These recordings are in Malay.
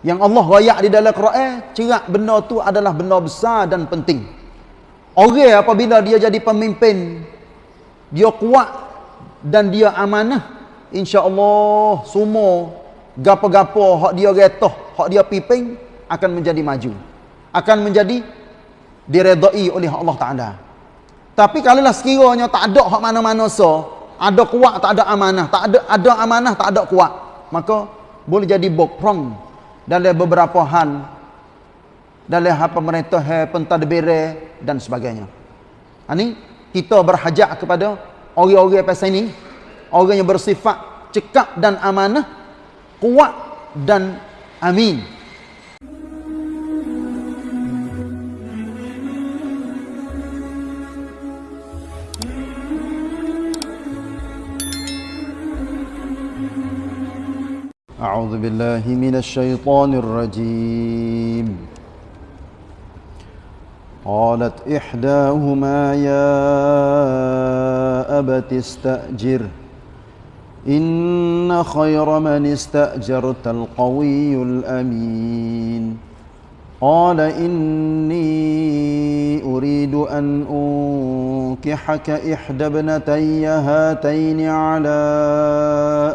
Yang Allah rayak di dalam Quran, cerak benda tu adalah benda besar dan penting. Orang apabila dia jadi pemimpin, dia kuat dan dia amanah, insya-Allah semua gapo-gapo hak dia retoh, hak dia piping akan menjadi maju. Akan menjadi diredai oleh Allah Taala. Tapi kalau lah sekiranya tak ada hak mana-mana so, ada kuat tak ada amanah, tak ada ada amanah tak ada kuat, maka boleh jadi bokrong dalam beberapa hal dalam hal pemerintah pentadbir dan sebagainya. Ini ha, kita berhajat kepada orang-orang pasal ini, orang yang bersifat cekap dan amanah, kuat dan amin. أعوذ بالله من الشيطان الرجيم قالت إحداهما يا أبت استأجر إن خير من استأجرت القوي الأمين قال إني أريد أن أنكحك إحدى ابنتي هاتين على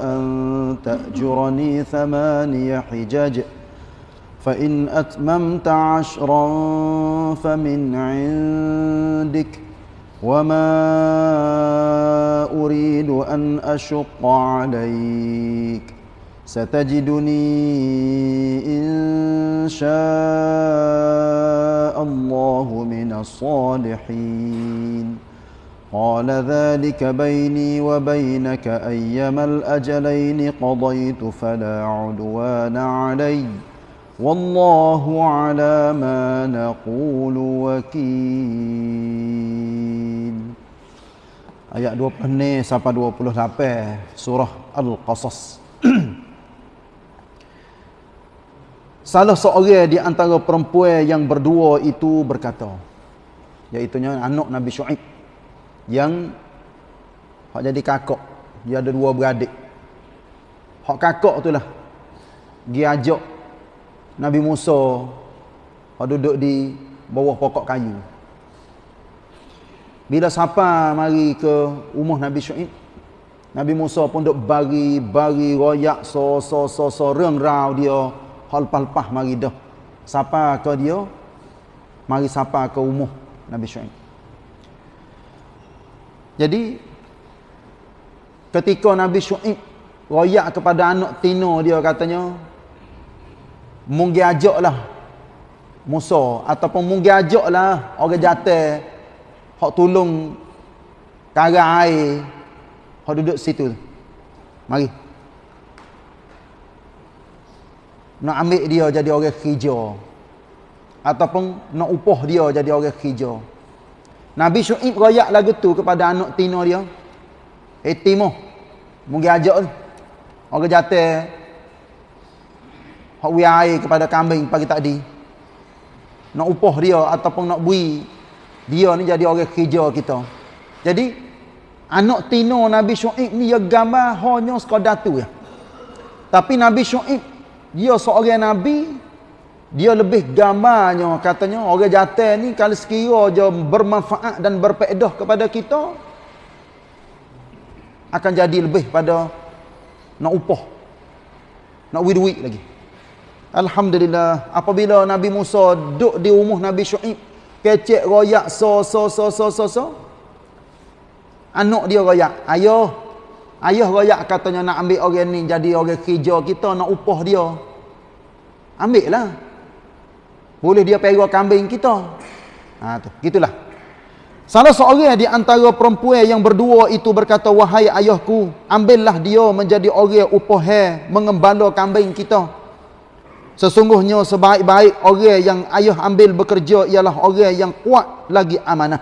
أن تأجرني ثماني حجج. فإن أتممت عشرا فمن عندك. وما أريد أن أشق عليك. ستجدني إن شاء الله من الصالحين. قال ذلك بيني وبينك أيما الأجلين قضيت فلا عدوان علي والله على ما نقول وكيل Ayat 20 sampai 28 surah Al-Qasas Salah seorang di antara perempuan yang berdua itu berkata, iaitu anak Nabi Shu'aib yang hak jadi kakak, dia ada dua beradik. Hak kakak itulah dia ajak Nabi Musa hak duduk di bawah pokok kayu. Bila siapa mari ke rumah Nabi Shu'aib, Nabi Musa pun duk bari royak so so so so reng rau dia halpah-halpah mari dah. Siapa ke dia? Mari siapa ke umuh Nabi Syuaib. Jadi ketika Nabi Syuaib royak kepada anak tino dia katanya munggi ajaklah Musa ataupun munggi ajaklah orang jatuh hak tolong karang air hak duduk situ. Mari nak ambil dia jadi orang kerja ataupun nak upah dia jadi orang kerja Nabi Syuib royak lagu tu kepada anak tino dia. Eh timo mungkin ajak tu orang jatuh hak air kepada kambing pagi tadi. Nak upah dia ataupun nak bui dia ni jadi orang kerja kita. Jadi anak tino Nabi Syuib ni ya gambar hanya sekadar tu ya. Tapi Nabi Syuib dia seorang nabi dia lebih gambarnya katanya orang jatuh ni kalau sekira je bermanfaat dan berpedah kepada kita akan jadi lebih pada nak upah nak duit lagi Alhamdulillah apabila Nabi Musa duduk di rumah Nabi Syuib kecek royak so so so so so so anak dia royak ayah Ayah royak katanya nak ambil orang ni jadi orang kerja kita nak upah dia. Ambil lah. Boleh dia pergi kambing kita. Ha tu, gitulah. Salah seorang di antara perempuan yang berdua itu berkata, "Wahai ayahku, ambillah dia menjadi orang upah mengembala kambing kita." Sesungguhnya sebaik-baik orang yang ayah ambil bekerja ialah orang yang kuat lagi amanah.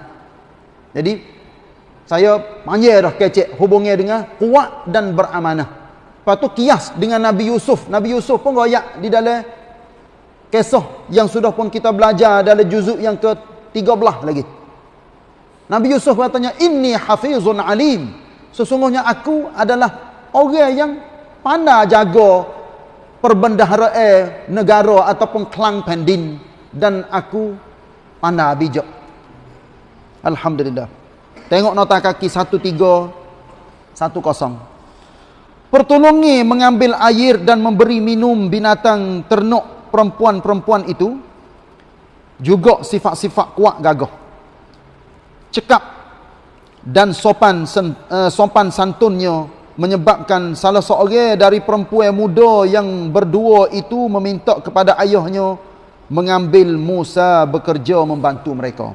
Jadi saya panggil dah kecek hubungnya dengan kuat dan beramanah. Lepas tu kias dengan Nabi Yusuf. Nabi Yusuf pun royak di dalam kisah yang sudah pun kita belajar dalam juzuk yang ke-13 lagi. Nabi Yusuf katanya, Inni hafizun alim. Sesungguhnya aku adalah orang yang pandai jaga perbendaharaan negara ataupun kelang pendin dan aku pandai bijak. Alhamdulillah. Tengok nota kaki 1310. Pertolongi mengambil air dan memberi minum binatang ternuk perempuan-perempuan itu juga sifat-sifat kuat gagah. Cekap dan sopan uh, sopan santunnya menyebabkan salah seorang dari perempuan muda yang berdua itu meminta kepada ayahnya mengambil Musa bekerja membantu mereka.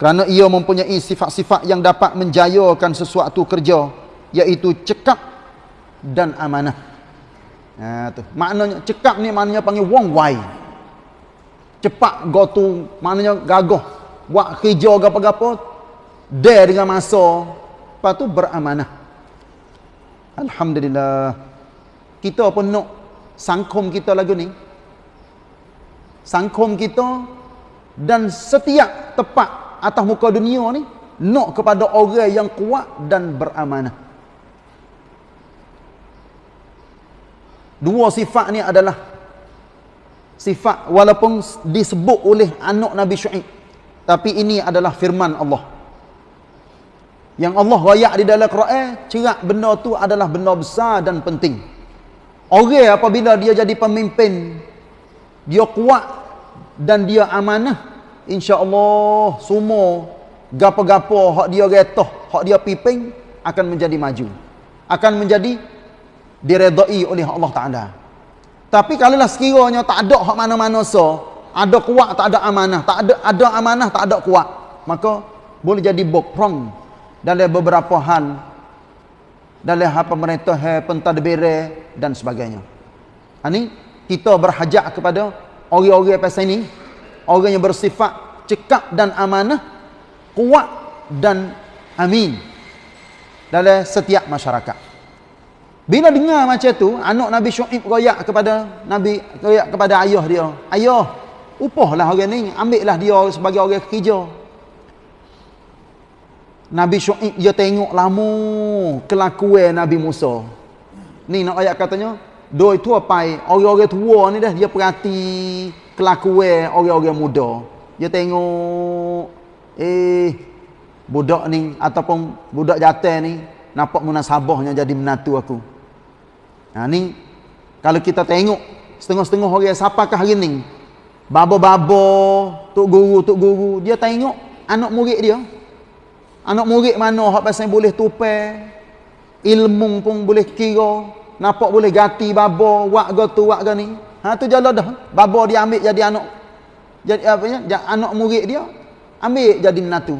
Kerana ia mempunyai sifat-sifat yang dapat menjayakan sesuatu kerja iaitu cekap dan amanah. Ha tu. Maknanya cekap ni maknanya panggil wong wai. Cepat go tu maknanya gagah. Buat kerja gapo-gapo dare dengan masa. Lepas tu beramanah. Alhamdulillah. Kita pun nak sangkum kita lagu ni. Sangkum kita dan setiap tepat atas muka dunia ni nak kepada orang yang kuat dan beramanah. Dua sifat ni adalah sifat walaupun disebut oleh anak Nabi Syuaib tapi ini adalah firman Allah. Yang Allah rayak di dalam Quran, cerak benda tu adalah benda besar dan penting. Orang apabila dia jadi pemimpin, dia kuat dan dia amanah, insya-Allah semua gapo-gapo hak dia getoh, hak dia piping akan menjadi maju. Akan menjadi diredai oleh Allah Taala. Tapi kalau lah sekiranya tak ada hak mana-mana so, ada kuat tak ada amanah, tak ada ada amanah tak ada kuat, maka boleh jadi bokrong dalam beberapa hal dalam hal pemerintah pentadbir dan sebagainya. Ini ha, kita berhajat kepada orang-orang pasal ini, orang yang bersifat cekap dan amanah, kuat dan amin dalam setiap masyarakat. Bila dengar macam tu, anak Nabi Syuaib royak kepada Nabi royak kepada ayah dia. Ayah, upahlah orang ni, ambillah dia sebagai orang kerja. Nabi Syuaib dia tengok lama kelakuan Nabi Musa. Ni nak ayat katanya, doi tu apa orang-orang tua ni dah dia perhati kelakuan orang-orang muda. Dia tengok eh budak ni ataupun budak jantan ni nampak munasabahnya jadi menatu aku. Ha ni kalau kita tengok setengah-setengah orang siapakah hari ni? Babo-babo, tok guru, tok guru, dia tengok anak murid dia Anak murid mana hak pasal boleh tupai. Ilmu pun boleh kira. Nampak boleh gati babo, wak go tu wak go ni. Ha tu jalan dah. Babo dia ambil jadi anak jadi apa ya? Jadi anak murid dia ambil jadi menatu.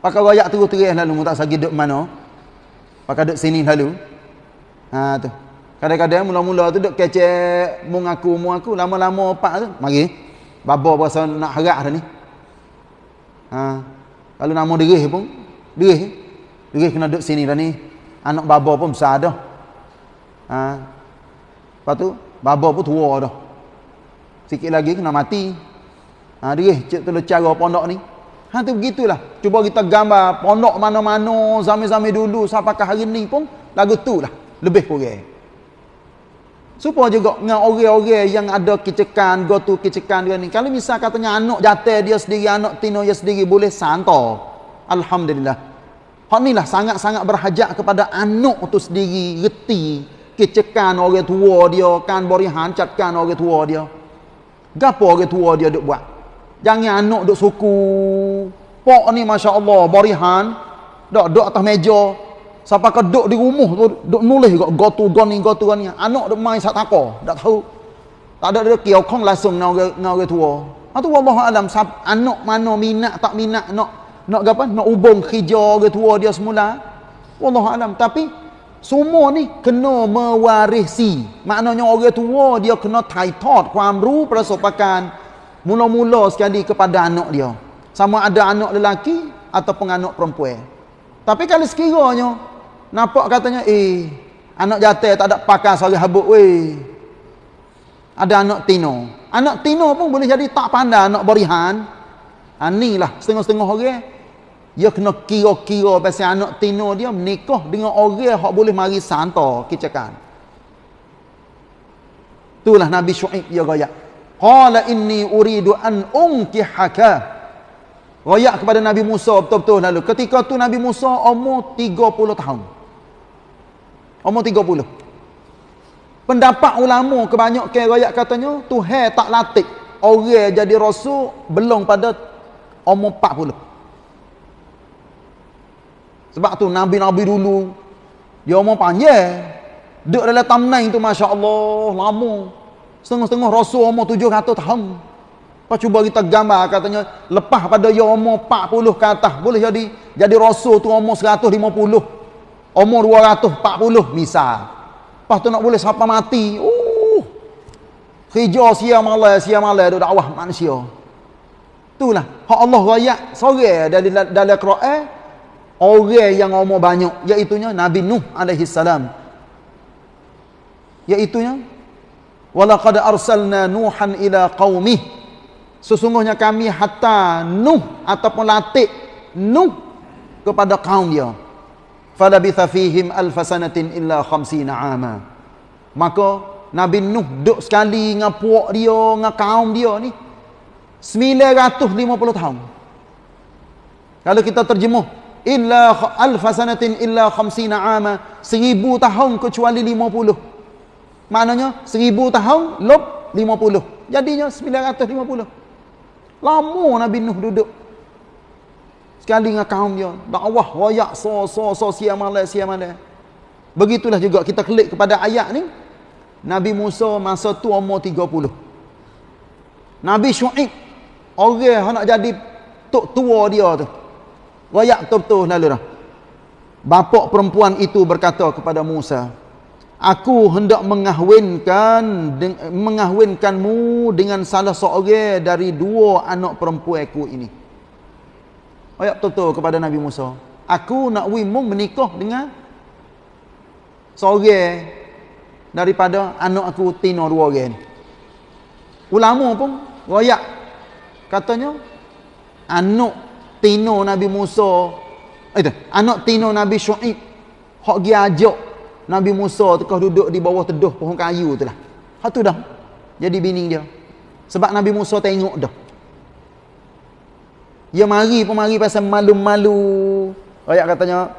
Pakai royak terus-terus lalu tak sagi duk mana. Pakai duk sini lalu. Ha tu. Kadang-kadang mula-mula tu duk kecek mung aku lama-lama pak tu mari. Babo berasa nak harap dah ni. Ha kalau nama derih pun, derih. Derih kena duduk sini dah ni. Anak baba pun besar dah. Ha. Lepas tu, baba pun tua dah. Sikit lagi kena mati. Ha, derih cik tu cara pondok ni. Ha tu begitulah. Cuba kita gambar pondok mana-mana zaman-zaman dulu sampai ke hari ni pun lagu tu lah. Lebih kurang. Supaya juga dengan orang-orang yang ada kecekan, go to kecekan dia ni. Kalau misal katanya anak jatuh dia sendiri, anak tino dia sendiri boleh santo. Alhamdulillah. Hak ni lah sangat-sangat berhajat kepada anak tu sendiri, reti kecekan orang tua dia, kan bori hancatkan orang tua dia. Gapo orang tua dia duk buat? Jangan anak duk suku. Pok ni masya-Allah borihan, dok dok atas meja, Siapa ke duduk di rumah tu, duduk nulis juga, go to go ni, go go ni. Anak duduk main sat tako, tak tahu. Tak ada dia kong langsung dengan orang, tua. Itu Allah Alam, anak mana minat, tak minat, nak nak apa? Nak hubung kerja orang tua dia semula. Allah Alam. Tapi, semua ni kena mewarisi. Maknanya orang tua dia kena taitot, kuamru, persopakan. Mula-mula sekali kepada anak dia. Sama ada anak lelaki ataupun anak perempuan. Tapi kalau sekiranya Nampak katanya, eh, anak jatuh tak ada pakai sari habuk, weh. Ada anak tino. Anak tino pun boleh jadi tak pandai anak berihan. Ha, lah, setengah-setengah orang. Dia kena kira-kira pasal anak tino dia menikah dengan orang yang boleh mari santo kicakan. itulah nabi syuaib dia royak qala inni uridu an unkihaka royak kepada nabi Musa betul-betul lalu ketika tu nabi Musa umur 30 tahun umur 30 pendapat ulama kebanyakan royak katanya Tuhan tak latih orang jadi rasul belum pada umur 40 sebab tu Nabi-Nabi dulu dia umur panjang. Duk dalam tamnain tu masya-Allah lama. Setengah-setengah rasul umur 700 tahun. Apa cuba kita gambar katanya lepas pada dia umur 40 ke atas boleh jadi jadi rasul tu umur 150. Umur 240 misal. Lepas tu nak boleh siapa mati. Uh. Kerja sia malam sia malam duk dakwah manusia. Itulah hak Allah rakyat sore dari dalam Quran orang yang umur banyak iaitu Nabi Nuh alaihi salam iaitu walaqad arsalna nuhan ila qaumih sesungguhnya kami hatta Nuh ataupun latih Nuh kepada kaum dia. Falabitha fihim alfasanatin illa khamsina ama. Maka Nabi Nuh duduk sekali dengan puak dia dengan kaum dia ni 950 tahun. Kalau kita terjemuh illa alf sanatin illa khamsina ama seribu tahun kecuali lima puluh. Maknanya seribu tahun lop lima puluh. Jadinya sembilan ratus lima puluh lama Nabi Nuh duduk. Sekali dengan kaum dia dakwah wayak so so so siam malam begitulah juga kita klik kepada ayat ni. Nabi Musa masa tu umur tiga puluh. Nabi Syuib orang nak jadi tok tua dia tu. Wayak betul-betul lalu dah. Bapak perempuan itu berkata kepada Musa, Aku hendak mengahwinkan mengahwinkanmu dengan salah seorang dari dua anak perempuanku ini. Wayak betul-betul kepada Nabi Musa. Aku nak wimu menikah dengan seorang daripada anak aku tino dua orang Ulama pun wayak katanya anak tino Nabi Musa itu anak tino Nabi Syuaib hok gi ajak Nabi Musa tekah duduk di bawah teduh pohon kayu tu lah. Hak tu dah. Jadi bini dia. Sebab Nabi Musa tengok dah. Dia mari pun mari pasal malu-malu. Ayat katanya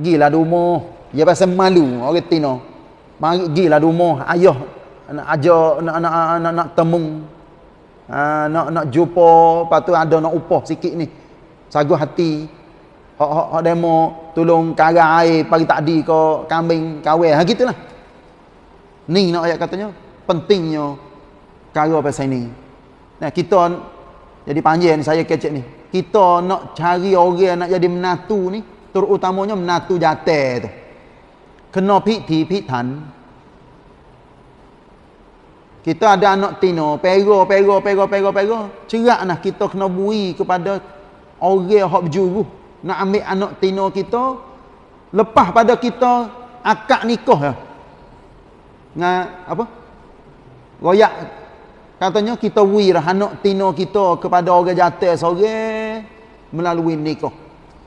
gilah di rumah dia pasal malu orang tino. Mari gilah di rumah ayah nak ajak nak nak nak, nak temu ha, nak nak jumpa. Lepas tu ada nak upah sikit ni. Sagu hati hak hak hak demo tolong karang air pagi tadi ke kambing kawin ha gitulah. Ni nak ayat katanya pentingnya cara pasal ni. Nah kita jadi panjang saya kecek ni. Kita nak cari orang nak jadi menatu ni terutamanya menatu jatuh tu. Kena piti pitan kita ada anak tino pero pero pero pero pero cerak nah kita kena bui kepada orang yang berjuru nak ambil anak tino kita lepas pada kita akad nikah ya. dengan apa? Royak katanya kita wirah anak tino kita kepada orang jatuh seorang melalui nikah.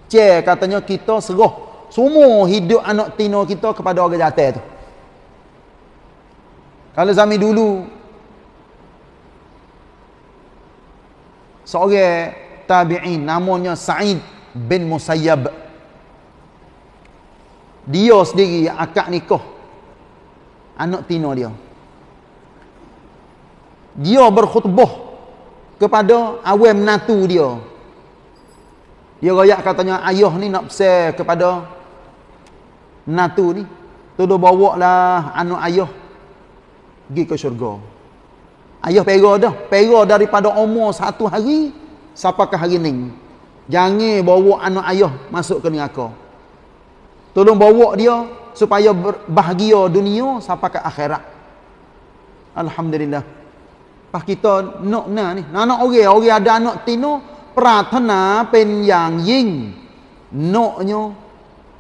Ce katanya kita serah semua hidup anak tino kita kepada orang jatuh tu. Kalau zaman dulu seorang tabi'in namanya Sa'id bin Musayyab. Dia sendiri akad nikah anak tino dia. Dia berkhutbah kepada awam natu dia. Dia rakyat katanya ayah ni nak pesan kepada natu ni. Tolong bawa lah anak ayah pergi ke syurga. Ayah pera dah. Pera daripada umur satu hari Siapakah hari ni? Jangan bawa anak ayah masuk ke neraka. Tolong bawa dia supaya bahagia dunia sampai ke akhirat. Alhamdulillah. Pas kita nak na ni, nak orang, orang ada anak tino, pratana pen yang ying. Naknya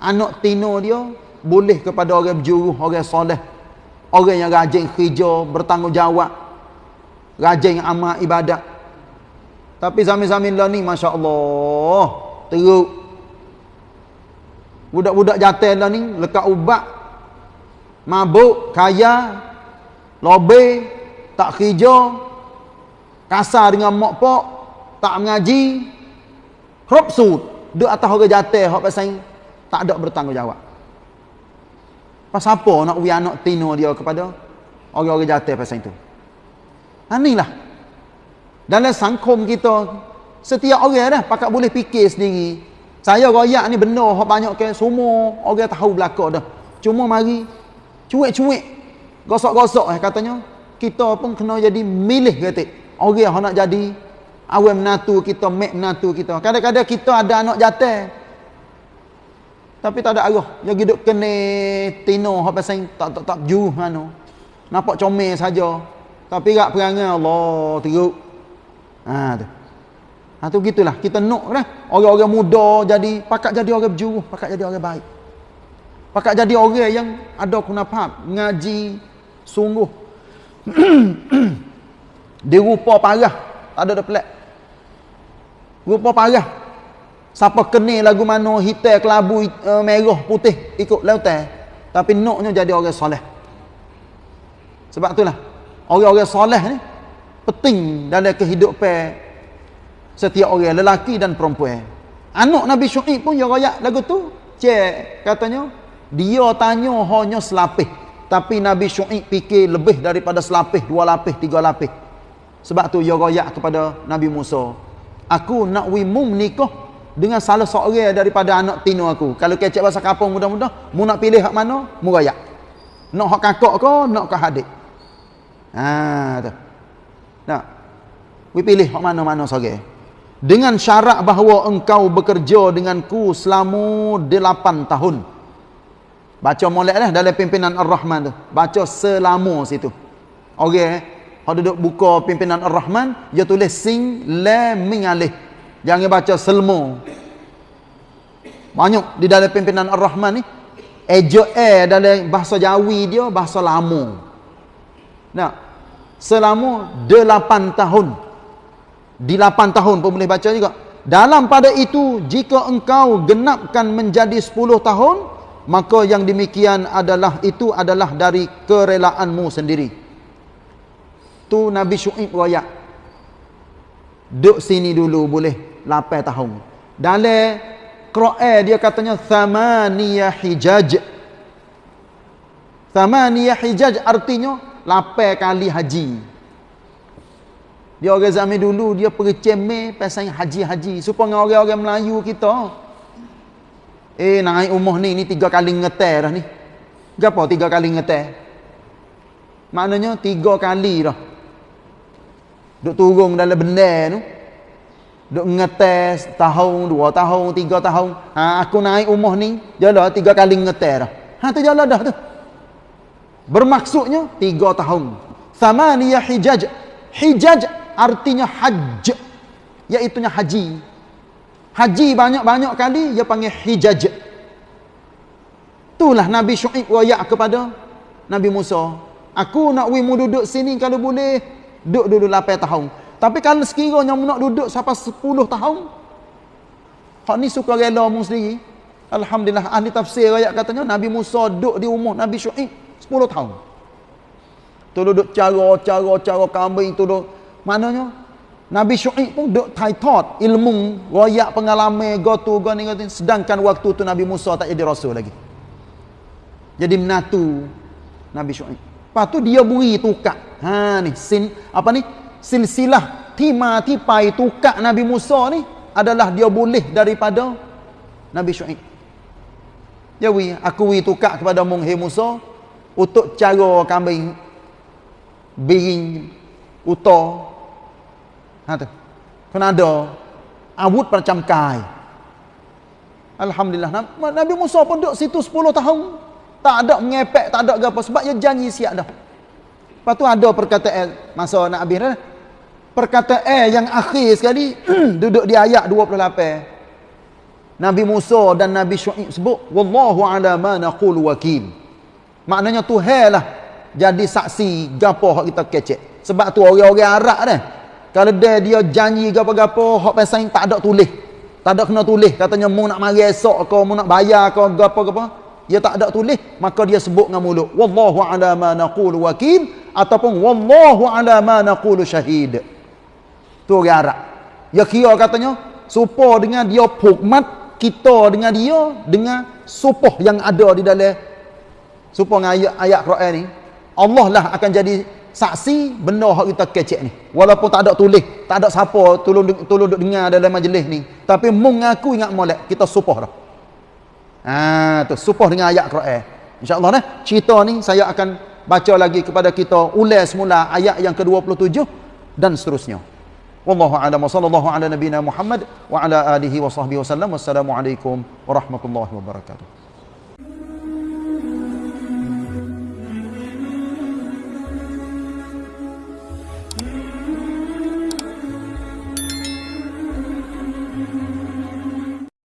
anak tino dia boleh kepada orang berjuru, orang soleh. Orang yang rajin kerja, bertanggungjawab. Rajin amal ibadat. Tapi zaman-zaman lah ni Masya Allah Teruk Budak-budak jatuh lah ni Lekat ubat Mabuk Kaya Lobe tak kerja, kasar dengan mak pak, tak mengaji, crop suit, duduk atas orang jatuh, hak pasal tak ada bertanggungjawab. Pasal apa nak anak tino dia kepada orang-orang jatuh pasal itu? Anilah. Dalam sangkum kita, setiap orang dah pakat boleh fikir sendiri. Saya royak ni benar hak banyak ke semua orang tahu belaka dah. Cuma mari cuek-cuek gosok-gosok eh katanya kita pun kena jadi milih kata. Orang yang nak jadi awam menatu kita, mek menatu kita. Kadang-kadang kita ada anak jatuh. Tapi tak ada arah. Yang hidup kena tino hak pasal tak tak tak juh mana. Nampak comel saja. Tapi rak perangai Allah teruk. Ha tu. Ha tu gitulah. Kita nak dah. Orang-orang muda jadi pakat jadi orang berjuruh, pakat jadi orang baik. Pakat jadi orang yang ada kunafat, ngaji sungguh. Dia rupa parah, tak ada dah pelik. Rupa parah. Siapa kenal lagu mana hitam, kelabu, uh, merah, putih ikut lautan. Tapi naknya jadi orang soleh. Sebab itulah orang-orang soleh ni penting dalam kehidupan setiap orang lelaki dan perempuan. Anak Nabi Syuaib pun yang royak lagu tu. Cek katanya dia tanya hanya selapis. Tapi Nabi Syuaib fikir lebih daripada selapis, dua lapis, tiga lapis. Sebab tu dia royak kepada Nabi Musa. Aku nak wimum nikah dengan salah seorang daripada anak tino aku. Kalau kecek bahasa kampung mudah-mudah, mu nak pilih hak mana? Mu royak. Nak hak kakak ke, nak ke hadik. Ha tu. Nak. We pilih hak mana-mana seorang dengan syarat bahawa engkau bekerja denganku selama 8 tahun. Baca molek dah dalam pimpinan Ar-Rahman tu. Baca selama situ. Okey eh. Kalau duduk buka pimpinan Ar-Rahman, dia tulis sing lam ming alih. Jangan baca selmo. Banyak di dalam pimpinan Ar-Rahman ni ejo e dalam bahasa Jawi dia bahasa lama. Nah, selama 8 tahun. Di 8 tahun pun boleh baca juga. Dalam pada itu jika engkau genapkan menjadi 10 tahun maka yang demikian adalah itu adalah dari kerelaanmu sendiri. Tu Nabi Syuib royak. Duduk sini dulu boleh 8 tahun. Dalam Quran dia katanya thamaniyah hijaj. Thamaniyah hijaj artinya 8 kali haji dia orang zaman dulu dia pergi cemeh pasal haji-haji supaya orang-orang Melayu kita. Eh naik umur ni ni tiga kali ngeter dah ni. Gapo tiga kali ngeter? Maknanya tiga kali dah. Duk turun dalam benda tu. Duk ngetes tahun, dua tahun, tiga tahun. Ha, aku naik umur ni, jalan tiga kali ngeter dah. Ha, tu jalan dah tu. Bermaksudnya, tiga tahun. Thamaniyah hijaj. Hijaj artinya hajj iaitu haji. Haji banyak-banyak kali dia panggil hijaj. Itulah Nabi Syuib royak kepada Nabi Musa. Aku nak wimu duduk sini kalau boleh duduk dulu 8 tahun. Tapi kalau sekiranya nak duduk sampai 10 tahun hak ni suka rela mu sendiri. Alhamdulillah ahli tafsir royak katanya Nabi Musa duduk di umur Nabi Syuib 10 tahun tu duduk cara-cara cara kambing tu duduk Maknanya Nabi Syuaib pun duk taitot ilmu, royak pengalaman gotu goni goni sedangkan waktu tu Nabi Musa tak jadi rasul lagi. Jadi menatu Nabi Syuaib. Lepas tu dia beri tukak. Ha ni sin apa ni? Silsilah tima tipai tukak Nabi Musa ni adalah dia boleh daripada Nabi Syuaib. Ya wi, aku wi tukak kepada mung Musa untuk cara kambing biring uta Ha tu. Kena ada awut macam kai. Alhamdulillah Nabi Musa pun duduk situ 10 tahun. Tak ada mengepek, tak ada apa sebab dia janji siap dah. Lepas tu ada perkataan masa nak habis dah. Perkataan yang akhir sekali duduk di ayat 28. Nabi Musa dan Nabi Syuaib sebut wallahu ala ma naqulu wakil. Maknanya Tuhan lah jadi saksi gapo hak kita kecek. Sebab tu orang-orang Arab dah kalau dia dia janji gapo-gapo hak pasal tak ada tulis. Tak ada kena tulis. Katanya mu nak mari esok ke mu nak bayar ke gapo-gapo. Dia tak ada tulis, maka dia sebut dengan mulut. Wallahu ala ma naqulu wakil. ataupun wallahu ala ma naqulu syahid tu orang Arab ya kira katanya supaya dengan dia pukmat kita dengan dia dengan supoh yang ada di dalam supaya dengan ayat ayat Quran ni Allah lah akan jadi saksi benda hak kita kecek ni. Walaupun tak ada tulis tak ada siapa tolong tolong dengar dalam majlis ni. Tapi mengaku ingat molek kita supoh dah. Ha tu supoh dengan ayat Quran. Insyaallah nah cerita ni saya akan baca lagi kepada kita ulas semula ayat yang ke-27 dan seterusnya. Wallahu a'lam wa sallallahu ala nabiyyina Muhammad wa ala alihi wa sahbihi wasallam wassalamu alaikum warahmatullahi wabarakatuh